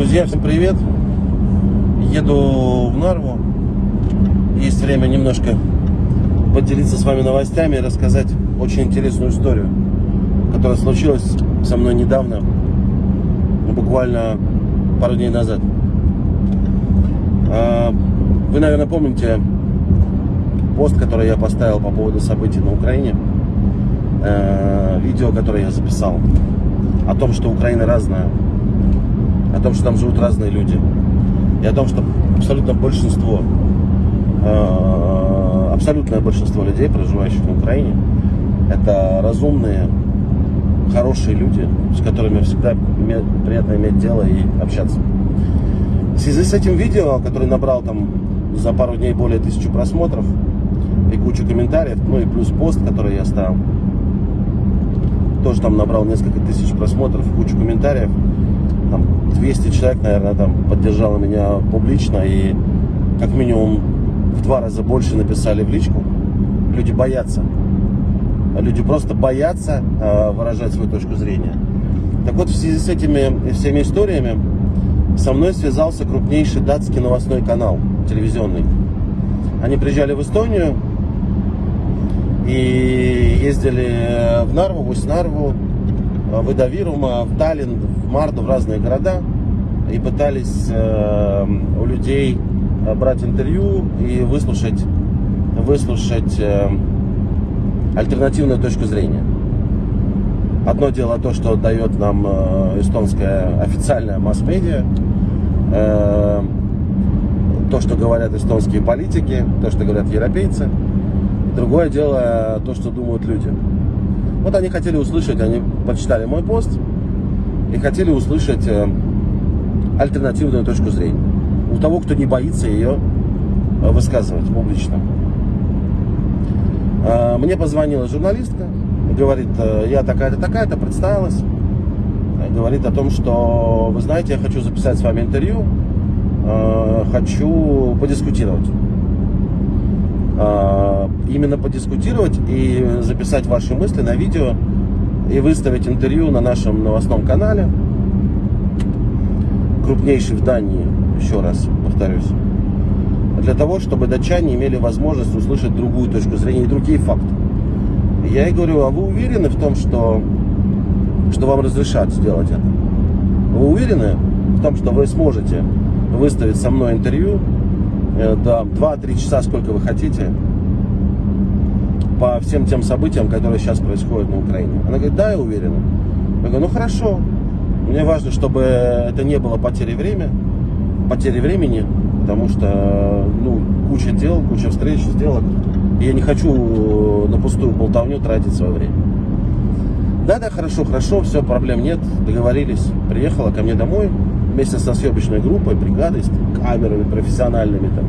Друзья, всем привет! Еду в Нарву. Есть время немножко поделиться с вами новостями и рассказать очень интересную историю, которая случилась со мной недавно, ну, буквально пару дней назад. А, вы, наверное, помните пост, который я поставил по поводу событий на Украине, э, видео, которое я записал о том, что Украина разная, о том, что там живут разные люди, и о том, что абсолютно большинство, э, абсолютное большинство людей, проживающих на Украине, это разумные, хорошие люди, с которыми всегда приятно иметь дело и общаться. В связи с этим видео, которое набрал там за пару дней более тысячи просмотров и кучу комментариев, ну и плюс пост, который я ставил, тоже там набрал несколько тысяч просмотров, кучу комментариев, там 200 человек, наверное, там поддержало меня публично и как минимум в два раза больше написали в личку. Люди боятся. Люди просто боятся э, выражать свою точку зрения. Так вот, в связи с этими всеми историями со мной связался крупнейший датский новостной канал телевизионный. Они приезжали в Эстонию и ездили в Нарву, в Усть-Нарву, в Идавирума, в Таллин, в Марду, в разные города и пытались э, у людей брать интервью и выслушать, выслушать э, альтернативную точку зрения. Одно дело то, что дает нам э, эстонская официальная масс-медиа, э, то, что говорят эстонские политики, то, что говорят европейцы. Другое дело то, что думают люди. Вот они хотели услышать, они почитали мой пост и хотели услышать э, альтернативную точку зрения. У того, кто не боится ее высказывать публично. А, мне позвонила журналистка, говорит, «Э, я такая-то, такая-то, представилась. Говорит о том, что, вы знаете, я хочу записать с вами интервью, э, хочу подискутировать. Именно подискутировать и записать ваши мысли на видео и выставить интервью на нашем новостном канале, крупнейший в Дании, еще раз повторюсь, для того, чтобы датчане имели возможность услышать другую точку зрения и другие факты. Я ей говорю, а вы уверены в том, что, что вам разрешат сделать это? Вы уверены в том, что вы сможете выставить со мной интервью э, да, 2-3 часа, сколько вы хотите, по всем тем событиям, которые сейчас происходят на Украине? Она говорит, да, я уверена. Я говорю, ну хорошо, мне важно, чтобы это не было потери времени, потери времени, потому что ну, куча дел, куча встреч, сделок. И я не хочу на пустую болтовню тратить свое время. Да-да, хорошо, хорошо, все, проблем нет, договорились. Приехала ко мне домой вместе со съемочной группой, бригадой, с камерами профессиональными там.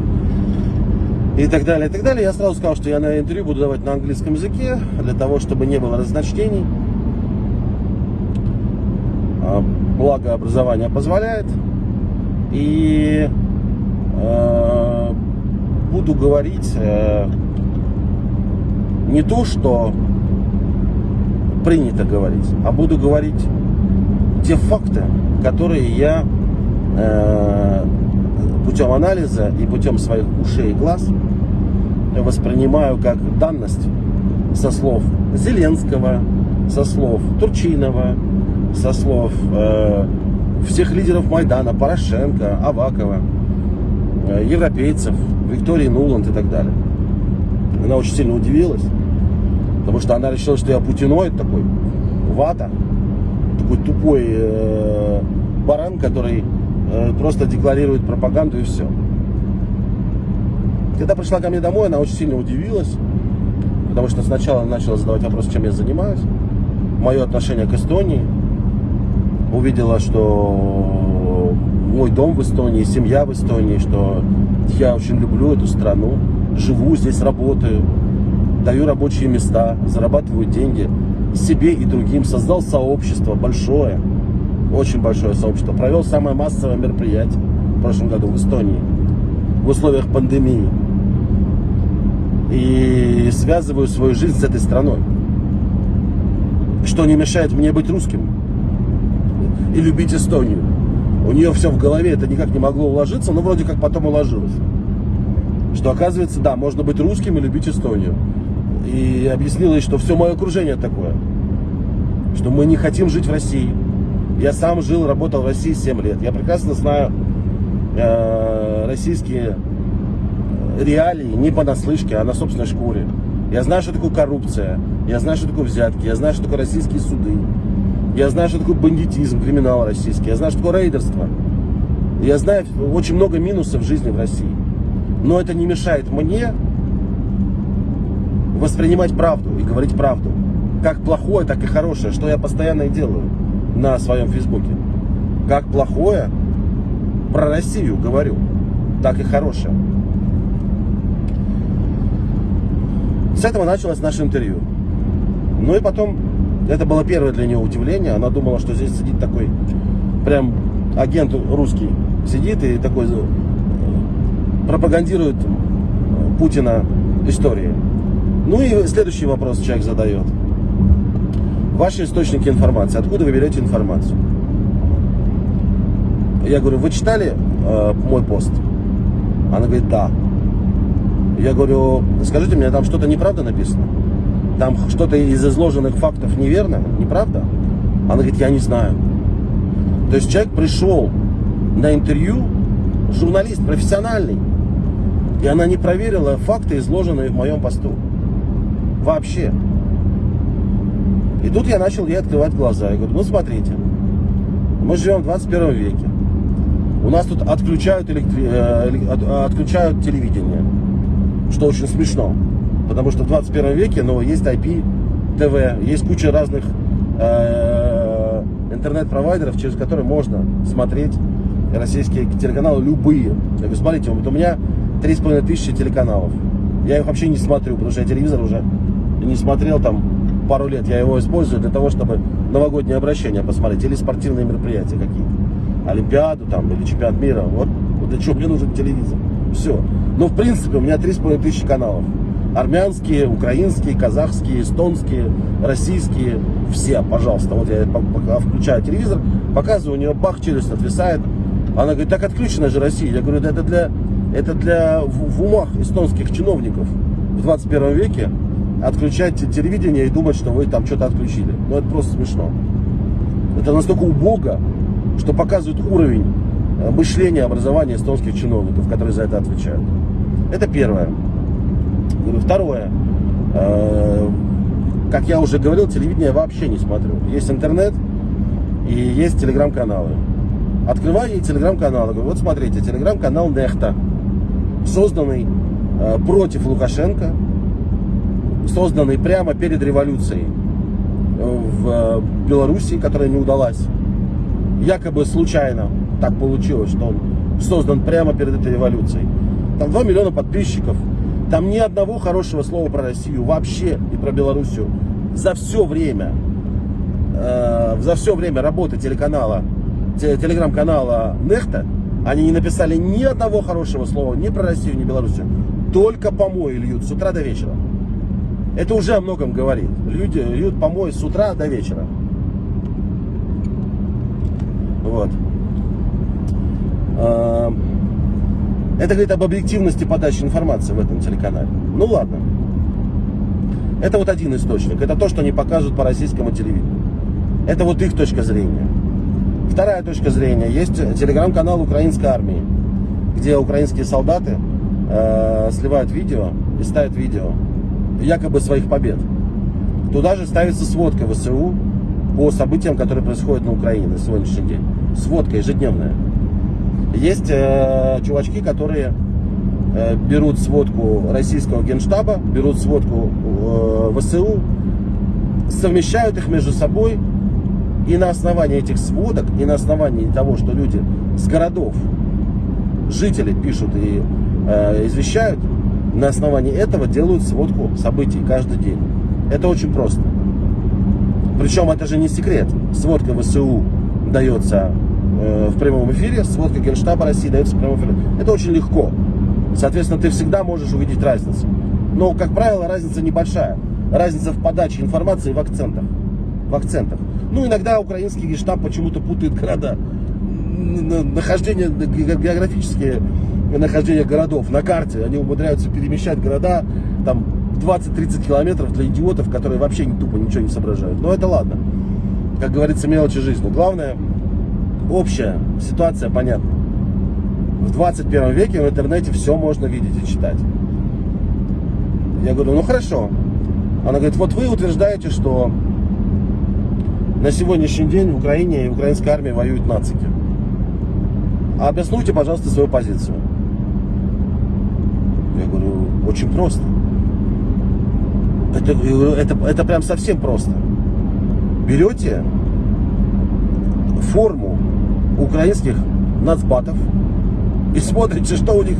И так далее, и так далее. Я сразу сказал, что я на интервью буду давать на английском языке, для того, чтобы не было разночтений. А, благо образование позволяет. И э, буду говорить э, не то, что принято говорить, а буду говорить те факты, которые я э, путем анализа и путем своих ушей и глаз воспринимаю как данность со слов Зеленского, со слов Турчинова, со слов э, всех лидеров Майдана, Порошенко, Авакова, э, европейцев, Виктории Нуланд и так далее. Она очень сильно удивилась, потому что она решила, что я путиноид такой, вата, такой тупой э, баран, который э, просто декларирует пропаганду и все. Когда пришла ко мне домой, она очень сильно удивилась, потому что сначала начала задавать вопрос, чем я занимаюсь, мое отношение к Эстонии, увидела, что мой дом в Эстонии, семья в Эстонии, что я очень люблю эту страну, живу здесь, работаю, даю рабочие места, зарабатываю деньги себе и другим, создал сообщество большое, очень большое сообщество, провел самое массовое мероприятие в прошлом году в Эстонии в условиях пандемии и связываю свою жизнь с этой страной, что не мешает мне быть русским и любить Эстонию. у нее все в голове, это никак не могло уложиться, но вроде как потом уложилось. Что оказывается, да, можно быть русским и любить Эстонию. И объяснила ей, что все мое окружение такое. Что мы не хотим жить в России. Я сам жил, работал в России 7 лет. Я прекрасно знаю э, российские реалии не понаслышке, а на собственной шкуре. Я знаю, что такое коррупция, я знаю, что такое взятки, я знаю, что такое российские суды, я знаю, что такое бандитизм, криминал российский, я знаю, что такое рейдерство. Я знаю очень много минусов в жизни в России. Но это не мешает мне воспринимать правду и говорить правду. Как плохое, так и хорошее, что я постоянно и делаю на своем фейсбуке. Как плохое про Россию говорю, так и хорошее. С этого началось наше интервью. Ну и потом, это было первое для нее удивление. Она думала, что здесь сидит такой прям агент русский. Сидит и такой э, пропагандирует Путина истории. Ну и следующий вопрос человек задает. Ваши источники информации. Откуда вы берете информацию? Я говорю, вы читали э, мой пост? Она говорит, да. Я говорю, скажите мне, там что-то неправда написано? Там что-то из изложенных фактов неверно? Неправда? Она говорит, я не знаю. То есть человек пришел на интервью, журналист профессиональный, и она не проверила факты, изложенные в моем посту. Вообще. И тут я начал ей открывать глаза. Я говорю, ну смотрите, мы живем в 21 веке. У нас тут отключают, электри... Э, отключают телевидение что очень смешно. Потому что в 21 веке ну, есть IP, ТВ, есть куча разных э, интернет-провайдеров, через которые можно смотреть российские телеканалы любые. Говорю, смотрите, вот у меня 3,5 тысячи телеканалов. Я их вообще не смотрю, потому что я телевизор уже не смотрел там пару лет. Я его использую для того, чтобы новогоднее обращение посмотреть или спортивные мероприятия какие-то. Олимпиаду там или чемпионат мира. Вот, вот для чего мне нужен телевизор. Все. Но в принципе у меня 3,5 тысячи каналов. Армянские, украинские, казахские, эстонские, российские. Все, пожалуйста. Вот я пока включаю телевизор, показываю, у нее бах, челюсть отвисает. Она говорит, так отключена же Россия. Я говорю, да это для, это для в, в умах эстонских чиновников в 21 веке отключать телевидение и думать, что вы там что-то отключили. Ну это просто смешно. Это настолько убого, что показывает уровень Э, мышления, образования эстонских чиновников, которые за это отвечают. Это первое. Второе. Э, как я уже говорил, телевидение я вообще не смотрю. Есть интернет и есть телеграм-каналы. Открываю ей телеграм-канал. Говорю, вот смотрите, телеграм-канал Нехта, созданный э, против Лукашенко, созданный прямо перед революцией в Белоруссии, которая не удалась. Якобы случайно так получилось, что он создан прямо перед этой революцией. Там 2 миллиона подписчиков. Там ни одного хорошего слова про Россию вообще и про Белоруссию. За все время, э, за все время работы телеканала, телеграм-канала Нехта, они не написали ни одного хорошего слова ни про Россию, ни Белоруссию. Только помои льют с утра до вечера. Это уже о многом говорит. Люди льют помои с утра до вечера. Вот. А, это говорит об объективности подачи информации в этом телеканале. Ну ладно. Это вот один источник. Это то, что они покажут по российскому телевидению. Это вот их точка зрения. Вторая точка зрения. Есть телеграм-канал украинской армии, где украинские солдаты э, сливают видео и ставят видео якобы своих побед. Туда же ставится сводка ВСУ по событиям, которые происходят на Украине на сегодняшний день. Сводка ежедневная. Есть э, чувачки, которые э, берут сводку российского генштаба, берут сводку э, ВСУ, совмещают их между собой, и на основании этих сводок, и на основании того, что люди с городов, жители пишут и э, извещают, на основании этого делают сводку событий каждый день. Это очень просто. Причем это же не секрет. Сводка ВСУ дается в прямом эфире, сводка Генштаба России дается в прямом эфире. Это очень легко. Соответственно, ты всегда можешь увидеть разницу. Но, как правило, разница небольшая. Разница в подаче информации в акцентах. В акцентах. Ну, иногда украинский генштаб почему-то путает города. нахождение, географические нахождение городов на карте. Они умудряются перемещать города там 20-30 километров для идиотов, которые вообще не тупо ничего не соображают. Но это ладно. Как говорится, мелочи жизни. Главное, общая ситуация понятна. В 21 веке в интернете все можно видеть и читать. Я говорю, ну хорошо. Она говорит, вот вы утверждаете, что на сегодняшний день в Украине и украинской армии воюют нацики. А обоснуйте, пожалуйста, свою позицию. Я говорю, очень просто. Это, это, это прям совсем просто. Берете форму украинских нацбатов и смотрите, что у них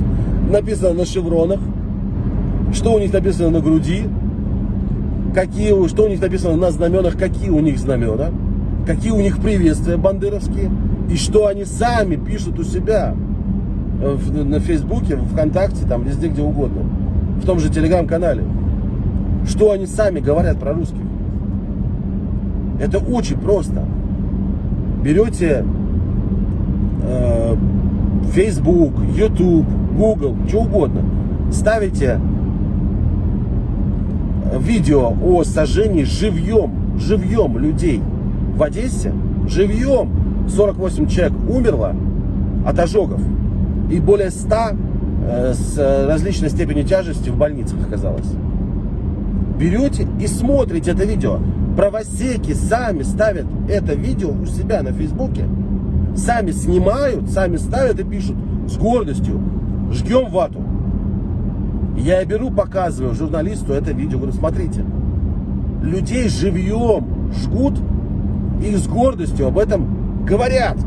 написано на шевронах, что у них написано на груди, какие, что у них написано на знаменах, какие у них знамена, какие у них приветствия бандеровские, и что они сами пишут у себя в, на Фейсбуке, ВКонтакте, там везде, где угодно, в том же Телеграм-канале. Что они сами говорят про русских. Это очень просто. Берете э, Facebook, YouTube, Google, что угодно, ставите видео о сожжении живьем, живьем людей. В Одессе, живьем 48 человек умерло от ожогов. И более 100 э, с различной степенью тяжести в больницах оказалось. Берете и смотрите это видео. Правосеки сами ставят это видео у себя на Фейсбуке, сами снимают, сами ставят и пишут с гордостью, жгем вату. Я беру, показываю журналисту это видео, говорю, смотрите, людей живьем жгут и с гордостью об этом говорят.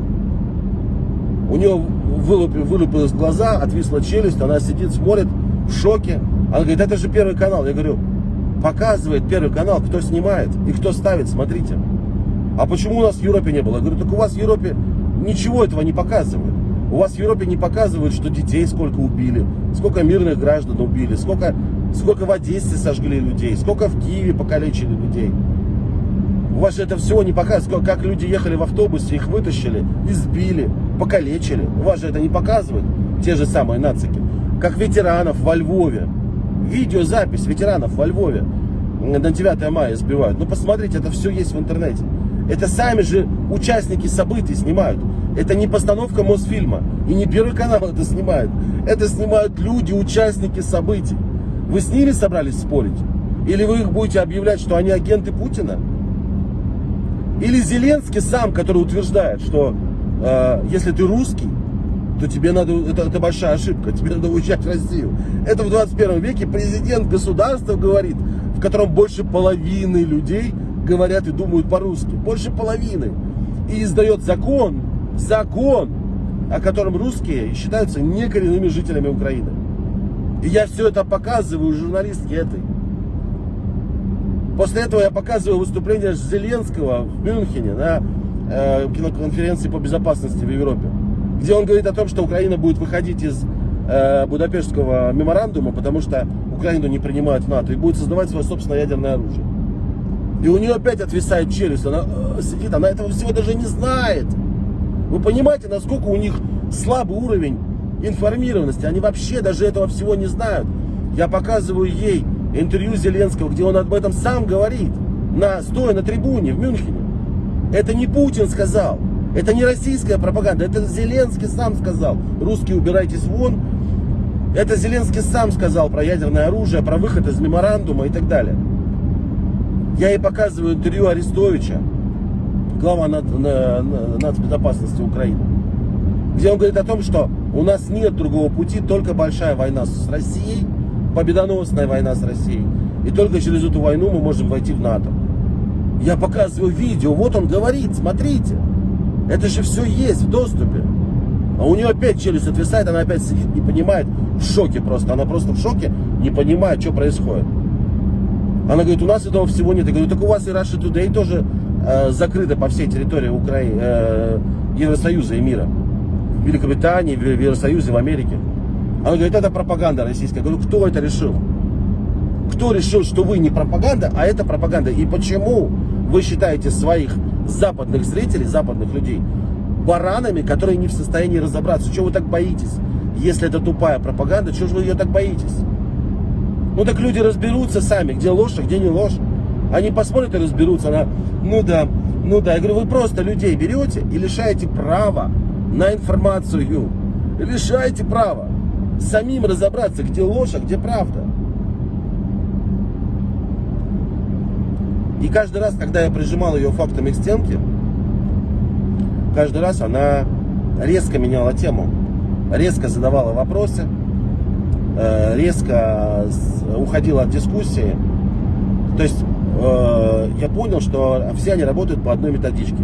У нее вылупились глаза, отвисла челюсть, она сидит, смотрит в шоке. Она говорит, это же Первый канал. Я говорю, показывает Первый канал, кто снимает и кто ставит, смотрите. А почему у нас в Европе не было? Я говорю, так у вас в Европе ничего этого не показывают. У вас в Европе не показывают, что детей сколько убили, сколько мирных граждан убили, сколько, сколько в Одессе сожгли людей, сколько в Киеве покалечили людей. У вас же это всего не показывает, как люди ехали в автобусе, их вытащили, избили, покалечили. У вас же это не показывают, те же самые нацики. Как ветеранов во Львове. Видеозапись ветеранов во Львове на 9 мая сбивают. Ну посмотрите, это все есть в интернете. Это сами же участники событий снимают. Это не постановка Мосфильма. И не Первый канал это снимает. Это снимают люди, участники событий. Вы с ними собрались спорить? Или вы их будете объявлять, что они агенты Путина? Или Зеленский сам, который утверждает, что э, если ты русский, то тебе надо, это, это большая ошибка, тебе надо уезжать в Россию. Это в 21 веке президент государства говорит, в котором больше половины людей говорят и думают по-русски. Больше половины. И издает закон, закон, о котором русские считаются некоренными жителями Украины. И я все это показываю журналистке этой. После этого я показываю выступление Зеленского в Мюнхене на э, киноконференции по безопасности в Европе, где он говорит о том, что Украина будет выходить из э, Будапештского меморандума, потому что Украину не принимают в НАТО, и будет создавать свое собственное ядерное оружие. И у нее опять отвисает челюсть, она э, сидит, она этого всего даже не знает. Вы понимаете, насколько у них слабый уровень информированности, они вообще даже этого всего не знают. Я показываю ей интервью Зеленского, где он об этом сам говорит, на, стоя на трибуне в Мюнхене. Это не Путин сказал, это не российская пропаганда, это Зеленский сам сказал. Русские убирайтесь вон. Это Зеленский сам сказал про ядерное оружие, про выход из меморандума и так далее. Я ей показываю интервью Арестовича, глава нацбезопасности Украины, где он говорит о том, что у нас нет другого пути, только большая война с Россией, победоносная война с Россией. И только через эту войну мы можем войти в НАТО. Я показываю видео, вот он говорит, смотрите. Это же все есть в доступе. А у нее опять челюсть отвисает, она опять сидит, не понимает, в шоке просто. Она просто в шоке, не понимает, что происходит. Она говорит, у нас этого всего нет. Я говорю, так у вас и Russia Today тоже э, закрыта по всей территории Украины, э, Евросоюза и мира. В Великобритании, в Евросоюзе, в Америке. Она говорит, это пропаганда российская. Я говорю, кто это решил? Кто решил, что вы не пропаганда, а это пропаганда? И почему вы считаете своих западных зрителей, западных людей, баранами, которые не в состоянии разобраться. Чего вы так боитесь? Если это тупая пропаганда, чего же вы ее так боитесь? Ну так люди разберутся сами, где ложь, а где не ложь. Они посмотрят и разберутся. Она, ну да, ну да. Я говорю, вы просто людей берете и лишаете права на информацию. Лишаете права самим разобраться, где ложь, а где правда. И каждый раз, когда я прижимал ее фактами к стенке, каждый раз она резко меняла тему, резко задавала вопросы, резко уходила от дискуссии. То есть э, я понял, что все они работают по одной методичке.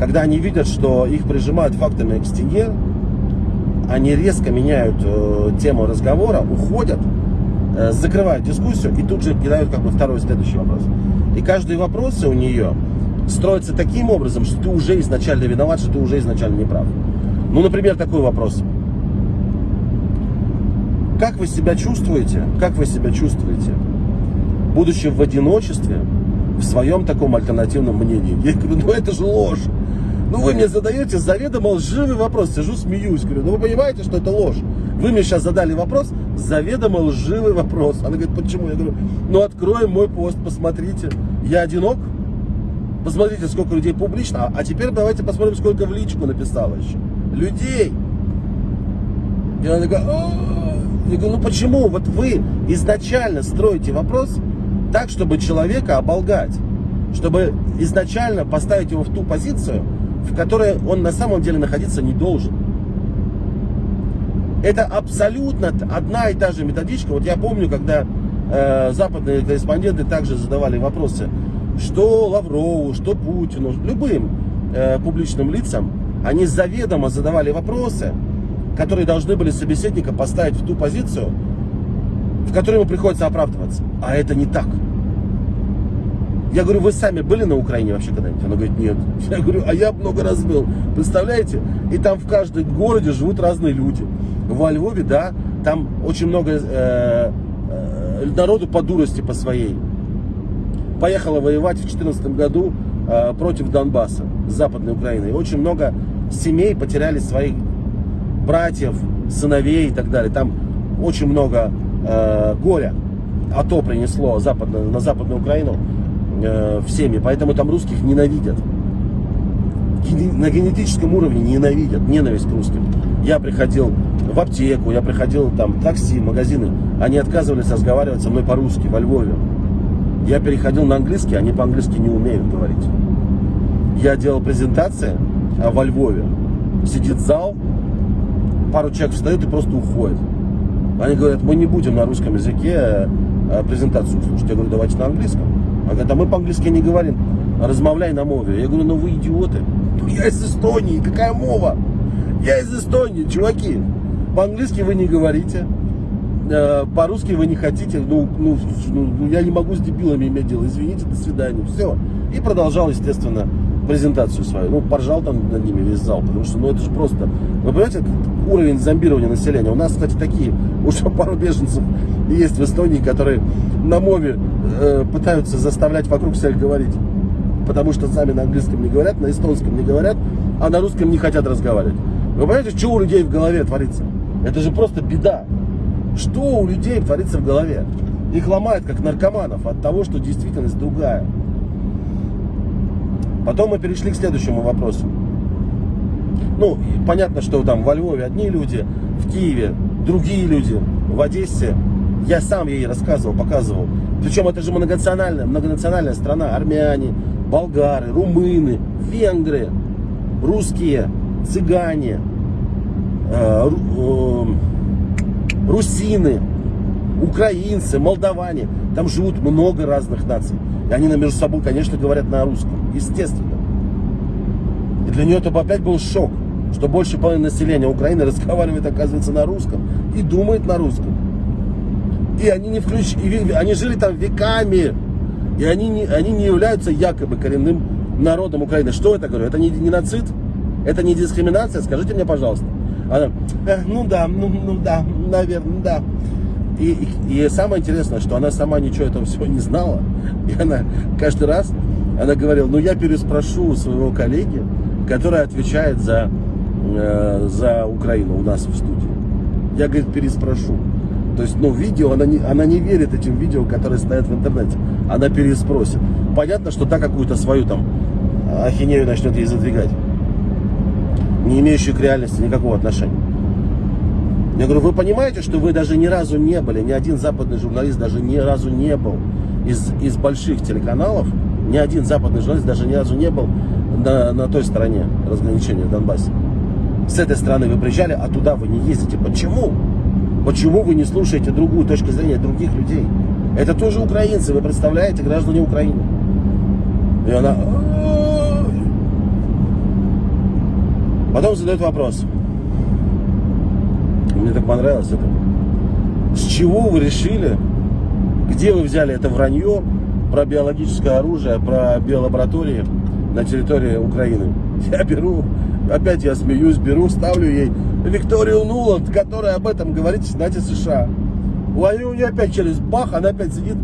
Когда они видят, что их прижимают фактами к стене, они резко меняют э, тему разговора, уходят, закрывают дискуссию и тут же кидают как бы второй следующий вопрос. И каждый вопрос у нее строится таким образом, что ты уже изначально виноват, что ты уже изначально не прав. Ну, например, такой вопрос. Как вы себя чувствуете, как вы себя чувствуете, будучи в одиночестве, в своем таком альтернативном мнении? Я говорю, ну это же ложь. Ну вы мне задаете заведомо лживый вопрос, сижу смеюсь, говорю, ну вы понимаете, что это ложь? Вы мне сейчас задали вопрос, заведомо лживый вопрос. Она говорит, почему? Я говорю, ну откроем мой пост, посмотрите. Я одинок? Посмотрите, сколько людей публично. А теперь давайте посмотрим, сколько в личку написала еще. Людей. И она такая, я говорю, ну почему? Вот вы изначально строите вопрос так, чтобы человека оболгать. Чтобы изначально поставить его в ту позицию, в которой он на самом деле находиться не должен. Это абсолютно одна и та же методичка. Вот я помню, когда э, западные корреспонденты также задавали вопросы, что Лаврову, что Путину, любым э, публичным лицам, они заведомо задавали вопросы, которые должны были собеседника поставить в ту позицию, в которой ему приходится оправдываться. А это не так. Я говорю, вы сами были на Украине вообще когда-нибудь? Она говорит, нет. Я говорю, а я много раз был. Представляете? И там в каждом городе живут разные люди. Во Львове, да, там очень много э, э, народу по дурости по своей. Поехала воевать в 2014 году э, против Донбасса, Западной Украины. И очень много семей потеряли своих братьев, сыновей и так далее. Там очень много э, горя. АТО принесло западно, на Западную Украину э, в. Поэтому там русских ненавидят. На генетическом уровне ненавидят. Ненависть к русским. Я приходил в аптеку, я приходил там такси, магазины. Они отказывались разговаривать со мной по-русски во Львове. Я переходил на английский, они по-английски не умеют говорить. Я делал презентации а во Львове. Сидит зал, пару человек встает и просто уходит. Они говорят, мы не будем на русском языке э, презентацию слушать. Я говорю, давайте на английском. Они говорят, а мы по-английски не говорим, размовляй на мове. Я говорю, ну вы идиоты. Ну я из Эстонии, какая мова? Я из Эстонии, чуваки. По-английски вы не говорите, э, по-русски вы не хотите, ну, ну, ну, я не могу с дебилами иметь дело, извините, до свидания, все. И продолжал, естественно, презентацию свою. Ну, поржал там над ними весь зал, потому что, ну, это же просто... Вы понимаете, уровень зомбирования населения? У нас, кстати, такие, уже пару беженцев есть в Эстонии, которые на мове э, пытаются заставлять вокруг всех говорить. Потому что сами на английском не говорят, на эстонском не говорят, а на русском не хотят разговаривать. Вы понимаете, что у людей в голове творится? Это же просто беда. Что у людей творится в голове? Их ломает, как наркоманов, от того, что действительность другая. Потом мы перешли к следующему вопросу. Ну, понятно, что там во Львове одни люди, в Киеве другие люди, в Одессе. Я сам ей рассказывал, показывал. Причем это же многонациональная, многонациональная страна. Армяне, болгары, румыны, венгры, русские, цыгане, э, э, русины, украинцы, молдаване. Там живут много разных наций. И они между собой, конечно, говорят на русском. Естественно. И для нее это опять был шок, что больше половины населения Украины разговаривает, оказывается, на русском и думает на русском. И они не включ... и они жили там веками. И они не, они не являются якобы коренным народом Украины. Что это, говорю? Это не геноцид? Это не дискриминация? Скажите мне, пожалуйста. Она, э, ну да, ну, ну да, наверное, да. И, и, и самое интересное, что она сама ничего этого всего не знала. И она каждый раз, она говорила, ну я переспрошу своего коллеги, которая отвечает за, э, за Украину у нас в студии. Я, говорит, переспрошу. То есть, ну, видео, она не, она не верит этим видео, которые стоят в интернете. Она переспросит. Понятно, что та какую-то свою там ахинею начнет ей задвигать. Не имеющую к реальности никакого отношения. Я говорю, вы понимаете, что вы даже ни разу не были, ни один западный журналист даже ни разу не был из, из больших телеканалов, ни один западный журналист даже ни разу не был на, на той стороне разграничения в. С этой стороны вы приезжали, а туда вы не ездите. Почему? Почему вы не слушаете другую точку зрения других людей? Это тоже украинцы, вы представляете, граждане Украины. И она... Потом задает вопрос. Мне так понравилось это. С чего вы решили, где вы взяли это вранье про биологическое оружие, про биолаборатории на территории Украины? Я беру, опять я смеюсь, беру, ставлю ей Викторию Нуланд, которая об этом говорит Сенате США. У нее опять челюсть бах, она опять сидит.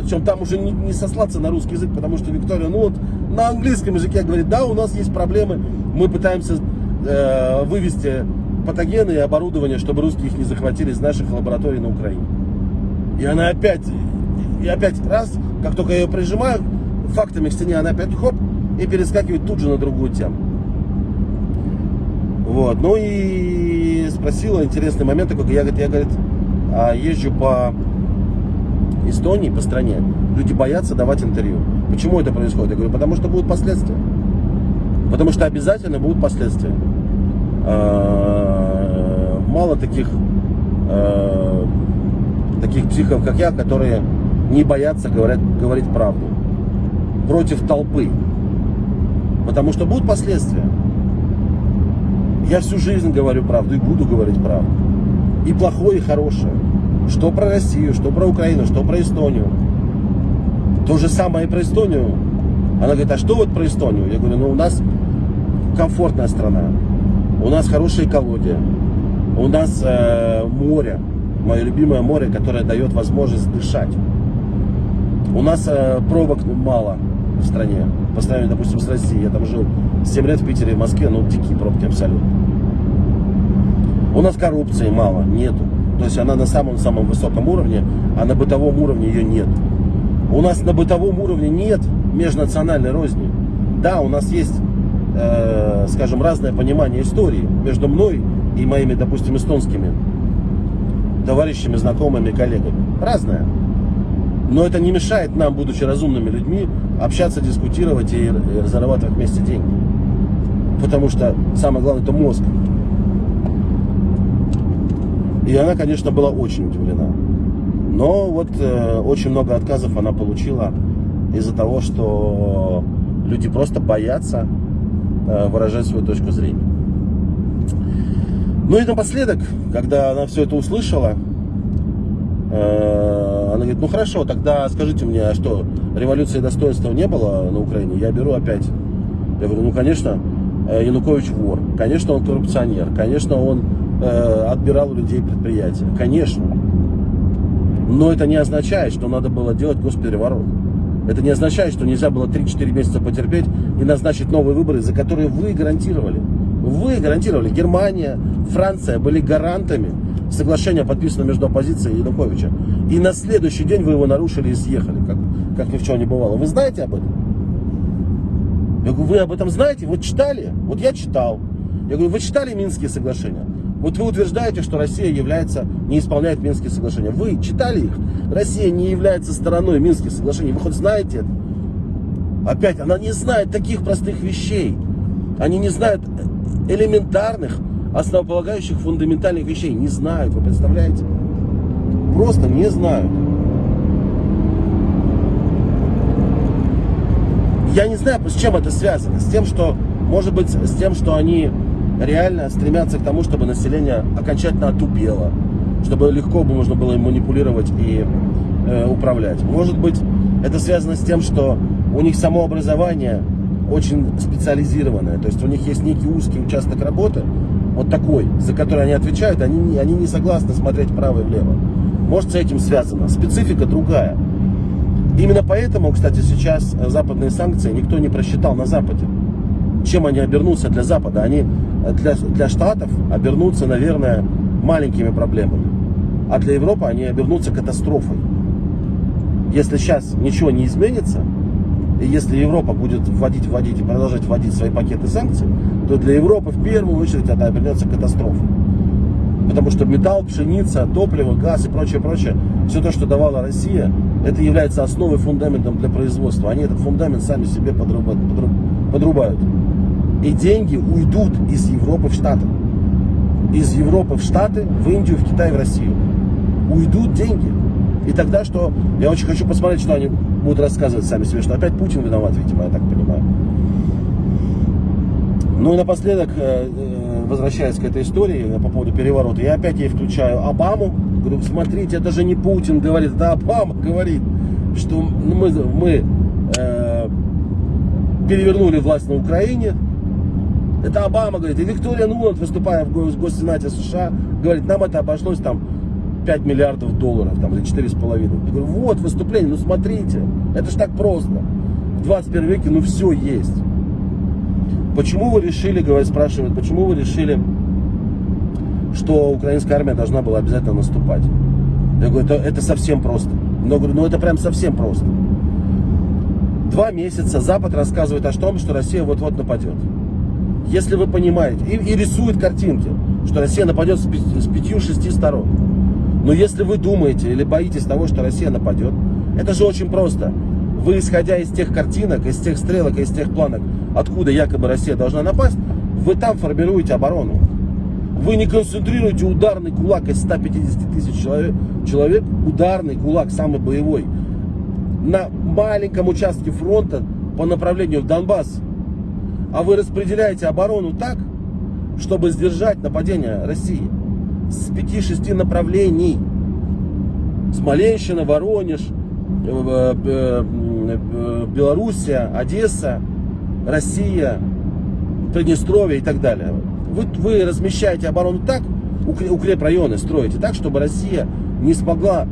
Причем там уже не, не сослаться на русский язык, потому что Виктория Нуланд на английском языке говорит, да, у нас есть проблемы, мы пытаемся э, вывести патогены и оборудование, чтобы русские их не захватили из наших лабораторий на Украине. И она опять, и опять раз, как только я ее прижимаю, фактами к стене, она опять хоп, и перескакивает тут же на другую тему. Вот. Ну и спросила интересный момент такой, я, говорит, я говорит, а езжу по Эстонии, по стране, люди боятся давать интервью. Почему это происходит? Я говорю, потому что будут последствия. Потому что обязательно будут последствия. А, мало таких, а, таких психов, как я, которые не боятся говорить, говорить правду. Против толпы. Потому что будут последствия. Я всю жизнь говорю правду и буду говорить правду. И плохое, и хорошее. Что про Россию, что про Украину, что про Эстонию. То же самое и про Эстонию. Она говорит, а что вот про Эстонию? Я говорю, ну у нас комфортная страна. У нас хорошая экология. У нас э, море. Мое любимое море, которое дает возможность дышать. У нас э, пробок мало в стране. По сравнению, допустим, с Россией. Я там жил 7 лет в Питере в Москве, ну, дикие пробки абсолютно. У нас коррупции мало, нету. То есть она на самом-самом высоком уровне, а на бытовом уровне ее нет. У нас на бытовом уровне нет межнациональной розни. Да, у нас есть, э, скажем, разное понимание истории между мной и моими, допустим, эстонскими товарищами, знакомыми, коллегами. Разное. Но это не мешает нам, будучи разумными людьми, общаться, дискутировать и зарабатывать вместе деньги. Потому что самое главное это мозг. И она, конечно, была очень удивлена. Но вот э, очень много отказов она получила из-за того, что люди просто боятся э, выражать свою точку зрения. Ну и напоследок, когда она все это услышала, э, она говорит, ну хорошо, тогда скажите мне, а что, революции достоинства не было на Украине? Я беру опять. Я говорю, ну конечно, э, Янукович вор, конечно он коррупционер, конечно он э, отбирал у людей предприятия, конечно. Но это не означает, что надо было делать госпереворот. Это не означает, что нельзя было 3-4 месяца потерпеть и назначить новые выборы, за которые вы гарантировали. Вы гарантировали. Германия, Франция были гарантами соглашения, подписанного между оппозицией и Януковича. И на следующий день вы его нарушили и съехали, как, как ни в чем не бывало. Вы знаете об этом? Я говорю, вы об этом знаете? Вот читали? Вот я читал. Я говорю, вы читали Минские соглашения? Вот вы утверждаете, что Россия является, не исполняет Минские соглашения. Вы читали их? Россия не является стороной Минских соглашений. Вы хоть знаете это? Опять, она не знает таких простых вещей. Они не знают элементарных, основополагающих, фундаментальных вещей. Не знают, вы представляете? Просто не знают. Я не знаю, с чем это связано. С тем, что, может быть, с тем, что они реально стремятся к тому, чтобы население окончательно отупело, чтобы легко бы можно было им манипулировать и э, управлять. Может быть, это связано с тем, что у них само образование очень специализированное, то есть у них есть некий узкий участок работы, вот такой, за который они отвечают, они, они не согласны смотреть вправо и влево. Может, с этим связано. Специфика другая. Именно поэтому, кстати, сейчас западные санкции никто не просчитал на Западе. чем они обернутся для Запада? Они для, для Штатов обернутся, наверное, маленькими проблемами. А для Европы они обернутся катастрофой. Если сейчас ничего не изменится, и если Европа будет вводить, вводить и продолжать вводить свои пакеты санкций, то для Европы в первую очередь это обернется катастрофой. Потому что металл, пшеница, топливо, газ и прочее, прочее, все то, что давала Россия, это является основой, фундаментом для производства. Они этот фундамент сами себе подрубают. подрубают. И деньги уйдут из Европы в Штаты. Из Европы в Штаты, в Индию, в Китай, в Россию. Уйдут деньги. И тогда что? Я очень хочу посмотреть, что они будут рассказывать сами себе, что опять Путин виноват, видимо, я так понимаю. Ну и напоследок, э, э, возвращаясь к этой истории по поводу переворота, я опять ей включаю Обаму. Говорю, смотрите, это же не Путин говорит, это Обама говорит, что мы, мы э, перевернули власть на Украине. Это Обама говорит. И Виктория Нуланд, выступая в Госсенате США, говорит, нам это обошлось там 5 миллиардов долларов, там, или 4,5. Я говорю, вот выступление, ну смотрите, это же так просто. В 21 веке, ну все есть. Почему вы решили, говорят, спрашивают, почему вы решили, что украинская армия должна была обязательно наступать? Я говорю, это, это совсем просто. Но говорю, ну это прям совсем просто. Два месяца Запад рассказывает о том, что Россия вот-вот нападет. Если вы понимаете, и, и рисует картинки, что Россия нападет с, с пятью-шести сторон. Но если вы думаете или боитесь того, что Россия нападет, это же очень просто. Вы, исходя из тех картинок, из тех стрелок, из тех планок, откуда якобы Россия должна напасть, вы там формируете оборону. Вы не концентрируете ударный кулак из 150 тысяч человек, человек, ударный кулак, самый боевой, на маленьком участке фронта по направлению в Донбасс. А вы распределяете оборону так, чтобы сдержать нападение России с 5-6 направлений. Смоленщина, Воронеж, э, э, э, Белоруссия, Одесса, Россия, Приднестровье и так далее. Вы, вы размещаете оборону так, укрепрайоны строите так, чтобы Россия не смогла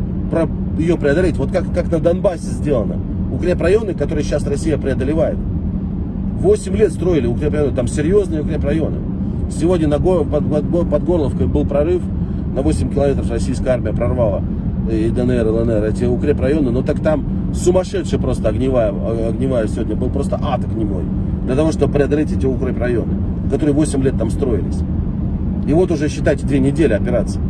ее преодолеть. Вот как, как на Донбассе сделано. Укрепрайоны, которые сейчас Россия преодолевает. 8 лет строили укрепрайоны, там серьезные укрепрайоны. Сегодня на, под, под, под Горловкой был прорыв, на 8 километров российская армия прорвала и ДНР, и ЛНР, эти укрепрайоны, но так там сумасшедшая просто огневая, огневая сегодня, был просто ад огневой, для того, чтобы преодолеть эти укрепрайоны, которые 8 лет там строились. И вот уже, считайте, две недели операции.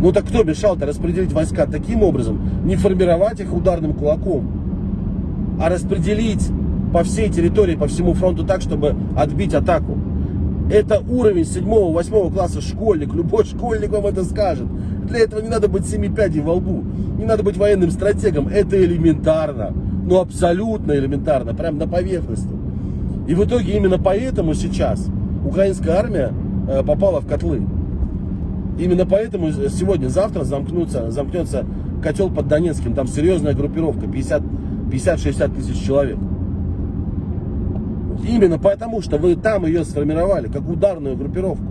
Ну так кто мешал-то распределить войска таким образом, не формировать их ударным кулаком, а распределить по всей территории, по всему фронту так, чтобы отбить атаку. Это уровень 7-8 класса школьник. Любой школьник вам это скажет. Для этого не надо быть семи пядей во лбу. Не надо быть военным стратегом. Это элементарно. Ну, абсолютно элементарно. Прям на поверхности. И в итоге именно поэтому сейчас украинская армия э, попала в котлы. Именно поэтому сегодня, завтра замкнутся, замкнется котел под Донецким. Там серьезная группировка, 50-60 тысяч человек. Именно потому, что вы там ее сформировали, как ударную группировку.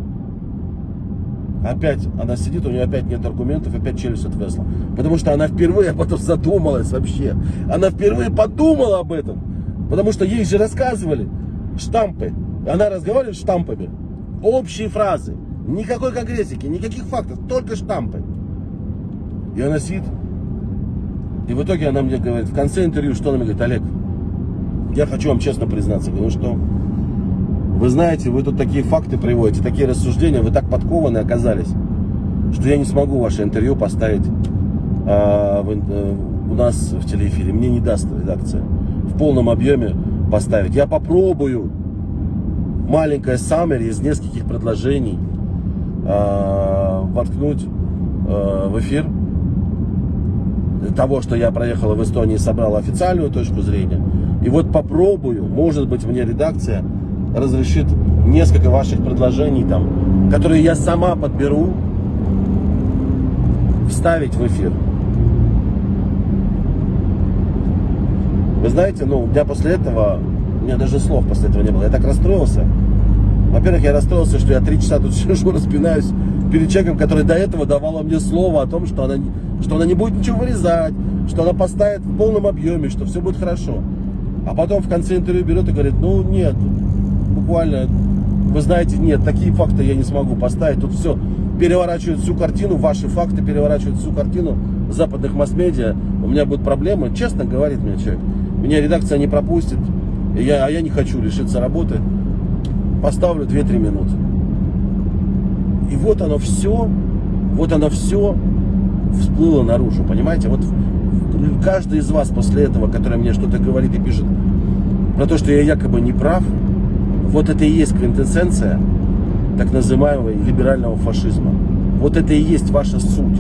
Опять она сидит, у нее опять нет аргументов, опять челюсть отвесла. Потому что она впервые об этом задумалась вообще. Она впервые подумала об этом. Потому что ей же рассказывали штампы. Она разговаривает штампами. Общие фразы. Никакой конкретики, никаких фактов, только штампы. И она сидит. И в итоге она мне говорит, в конце интервью, что она мне говорит, Олег, я хочу вам честно признаться, говорю, что вы знаете, вы тут такие факты приводите, такие рассуждения, вы так подкованы оказались, что я не смогу ваше интервью поставить а, в, э, у нас в телеэфире. Мне не даст редакция в полном объеме поставить. Я попробую маленькое саммери из нескольких предложений а, воткнуть а, в эфир того, что я проехал в Эстонии, собрал официальную точку зрения. И вот попробую, может быть, мне редакция разрешит несколько ваших предложений там, которые я сама подберу, вставить в эфир. Вы знаете, ну, у после этого, у меня даже слов после этого не было. Я так расстроился. Во-первых, я расстроился, что я три часа тут сижу, распинаюсь перед человеком, который до этого давала мне слово о том, что она, что она не будет ничего вырезать, что она поставит в полном объеме, что все будет хорошо. А потом в конце интервью берет и говорит, ну нет, буквально, вы знаете, нет, такие факты я не смогу поставить. Тут все переворачивают всю картину, ваши факты переворачивают всю картину западных масс-медиа. У меня будут проблемы. Честно говорит мне человек. Меня редакция не пропустит, я, а я не хочу лишиться работы. Поставлю 2-3 минуты. И вот оно все, вот оно все всплыло наружу, понимаете? Вот каждый из вас после этого, который мне что-то говорит и пишет про то, что я якобы не прав, вот это и есть квинтэссенция так называемого либерального фашизма. Вот это и есть ваша суть.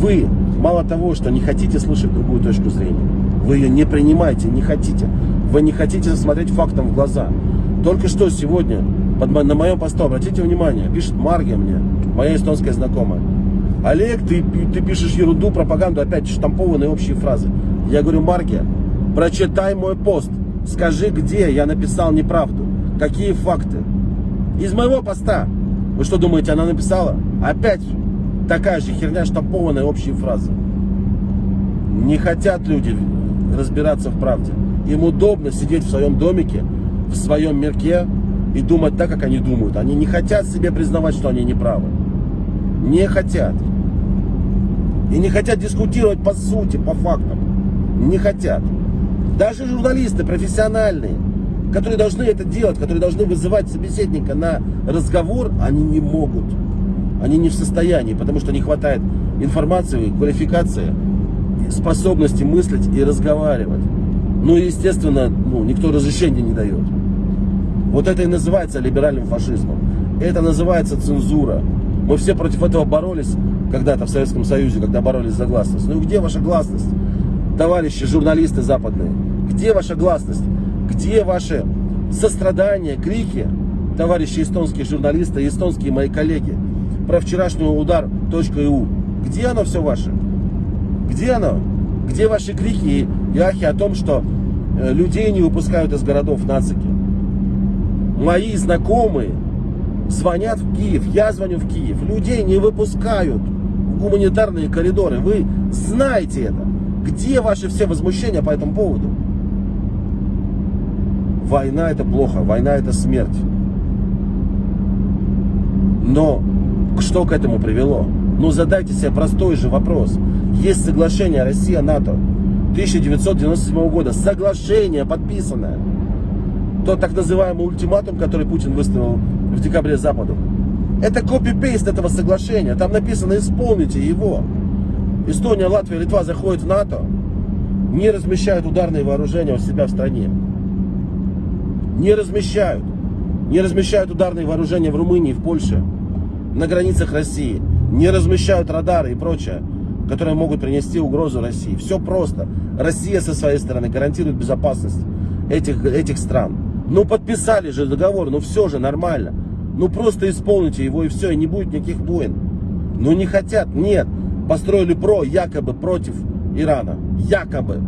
Вы мало того, что не хотите слышать другую точку зрения, вы ее не принимаете, не хотите. Вы не хотите смотреть фактам в глаза. Только что сегодня под, на моем посту, обратите внимание, пишет Маргия мне, моя эстонская знакомая. Олег, ты, ты пишешь ерунду, пропаганду, опять штампованные общие фразы. Я говорю, Маргия, прочитай мой пост. Скажи, где я написал неправду. Какие факты. Из моего поста. Вы что думаете, она написала? Опять такая же херня, штампованная общие фразы. Не хотят люди разбираться в правде. Им удобно сидеть в своем домике, в своем мирке и думать так, как они думают. Они не хотят себе признавать, что они неправы. Не хотят. И не хотят дискутировать по сути, по фактам. Не хотят. Даже журналисты профессиональные, которые должны это делать, которые должны вызывать собеседника на разговор, они не могут. Они не в состоянии, потому что не хватает информации, квалификации, способности мыслить и разговаривать. Ну и, естественно, ну, никто разрешения не дает. Вот это и называется либеральным фашизмом. Это называется цензура. Мы все против этого боролись когда-то в Советском Союзе, когда боролись за гласность. Ну где ваша гласность, товарищи журналисты западные? Где ваша гласность? Где ваши сострадания, крики, товарищи эстонские журналисты эстонские мои коллеги, про вчерашний удар .eu? Где оно все ваше? Где оно? Где ваши крики и ахи о том, что э, людей не выпускают из городов нацики? Мои знакомые звонят в Киев, я звоню в Киев, людей не выпускают гуманитарные коридоры. Вы знаете это. Где ваши все возмущения по этому поводу? Война это плохо, война это смерть. Но что к этому привело? Ну задайте себе простой же вопрос. Есть соглашение Россия-НАТО 1997 года. Соглашение подписанное. Тот так называемый ультиматум, который Путин выставил в декабре Западу. Это копипейст этого соглашения. Там написано «исполните его». Эстония, Латвия, Литва заходят в НАТО, не размещают ударные вооружения у себя в стране. Не размещают. Не размещают ударные вооружения в Румынии, в Польше, на границах России. Не размещают радары и прочее, которые могут принести угрозу России. Все просто. Россия со своей стороны гарантирует безопасность этих, этих стран. Ну подписали же договор, ну все же нормально. Ну просто исполните его и все, и не будет никаких войн. Ну не хотят, нет. Построили ПРО якобы против Ирана. Якобы.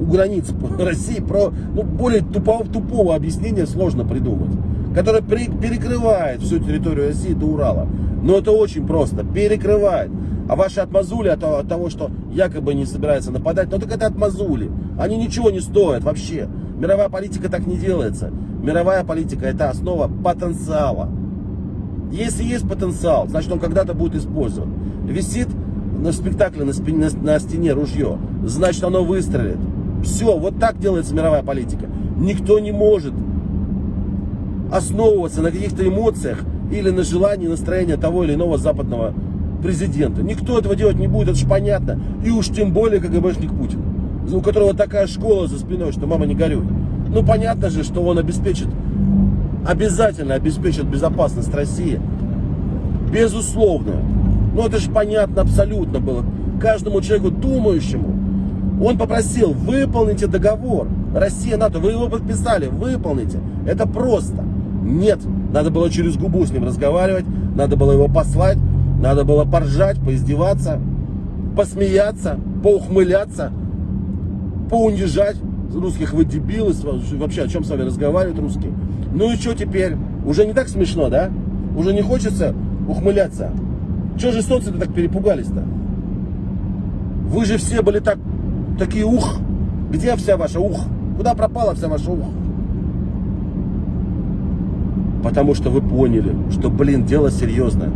У границ России про, ну, более тупого, тупого объяснения сложно придумать. Которое при, перекрывает всю территорию России до Урала. Но это очень просто. Перекрывает. А ваши отмазули от, от того, что якобы не собирается нападать, ну так это отмазули. Они ничего не стоят вообще. Мировая политика так не делается. Мировая политика это основа потенциала. Если есть потенциал, значит он когда-то будет использован. Висит на спектакле на, спине, на, на стене ружье, значит оно выстрелит. Все, вот так делается мировая политика. Никто не может основываться на каких-то эмоциях или на желании, настроении того или иного западного президента. Никто этого делать не будет, это же понятно. И уж тем более КГБшник Путин, у которого такая школа за спиной, что мама не горюй. Ну понятно же, что он обеспечит, обязательно обеспечит безопасность России. Безусловно. Ну это же понятно абсолютно было. Каждому человеку думающему. Он попросил, выполните договор. Россия, НАТО, вы его подписали, выполните. Это просто. Нет, надо было через губу с ним разговаривать, надо было его послать, надо было поржать, поиздеваться, посмеяться, поухмыляться, поунижать русских вы дебилы, вообще о чем с вами разговаривают русские. Ну и что теперь? Уже не так смешно, да? Уже не хочется ухмыляться. Чего же эстонцы-то так перепугались-то? Вы же все были так, такие ух. Где вся ваша ух? Куда пропала вся ваша ух? Потому что вы поняли, что, блин, дело серьезное.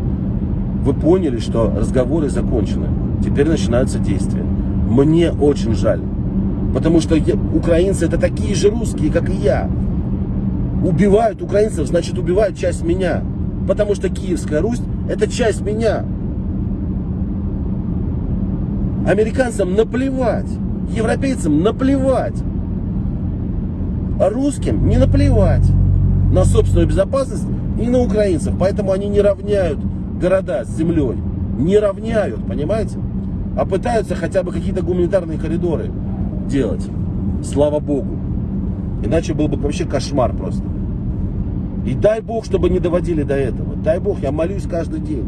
Вы поняли, что разговоры закончены. Теперь начинаются действия. Мне очень жаль. Потому что украинцы это такие же русские, как и я. Убивают украинцев, значит убивают часть меня. Потому что Киевская Русь это часть меня. Американцам наплевать. Европейцам наплевать. А русским не наплевать на собственную безопасность и на украинцев. Поэтому они не равняют города с землей. Не равняют, понимаете? А пытаются хотя бы какие-то гуманитарные коридоры делать. Слава Богу. Иначе был бы вообще кошмар просто. И дай Бог, чтобы не доводили до этого. Дай Бог, я молюсь каждый день,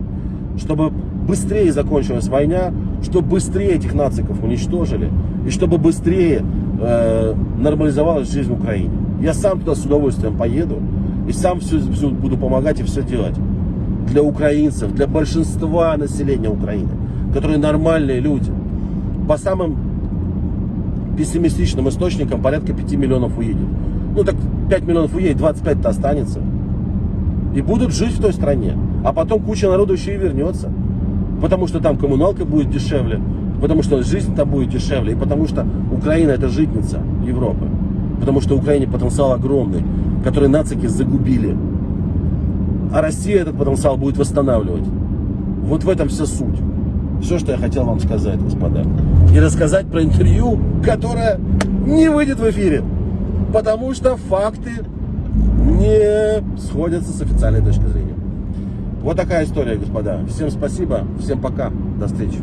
чтобы быстрее закончилась война, чтобы быстрее этих нациков уничтожили, и чтобы быстрее э, нормализовалась жизнь в Украине. Я сам туда с удовольствием поеду, и сам все, все буду помогать и все делать. Для украинцев, для большинства населения Украины, которые нормальные люди. По самым пессимистичным источникам порядка 5 миллионов уедет. Ну так 5 миллионов уедет, 25-то останется. И будут жить в той стране. А потом куча народу еще и вернется. Потому что там коммуналка будет дешевле, потому что жизнь там будет дешевле, и потому что Украина это житница Европы. Потому что Украине потенциал огромный, который нацики загубили. А Россия этот потенциал будет восстанавливать. Вот в этом вся суть. Все, что я хотел вам сказать, господа. И рассказать про интервью, которое не выйдет в эфире. Потому что факты не сходятся с официальной точки зрения. Вот такая история, господа. Всем спасибо, всем пока, до встречи.